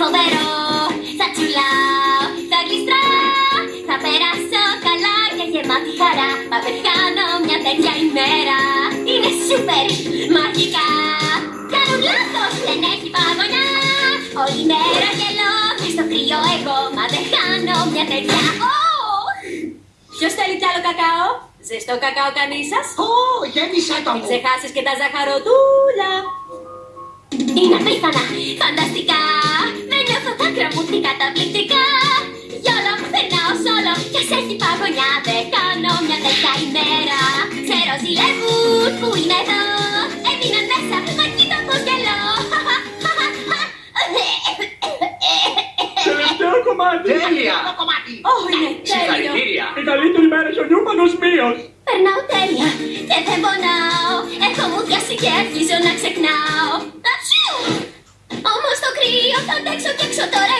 φοβερό. Θα τσουλάω, θα γλιστράω Θα περάσω καλά και γεμάτη χαρά. Μα δεν χάνω μια τέτοια ημέρα. Είναι σούπερ μαγικά. Κάνουν λάθος, δεν έχει παγωνιά. Όλη μέρα γελώ και στο κρύο εγώ. Μα δεν χάνω μια τέτοια Ωχ! Ποιος θέλει κι άλλο κακάο; Ζεστό κακάο κανείς σας; Ω, γέμισε το Μην μου. ξεχάσεις και τα ζαχαροτούλα. Είναι απίθανα, φανταστικά σόλο Κι ας έχει παγωνιά Δεν κάνω μια τέτοια ημέρα Ξέρω ζηλεύουν που είμαι εδώ Έμειναν μέσα, μα κοίτα πως γελώ Τελευταίο κομμάτι. Τέλεια. Το κομμάτι. Ω, είναι τέλειο. Συγχαρητήρια. Η καλύτερη μέρα στο νιούμανος μείος. Περνάω τέλεια και δεν πονάω Έχω μουδιάσει και αρχίζω να ξεχνάω Ατσιου! Όμως το κρύο θα αντέξω και έξω τώρα εγώ θα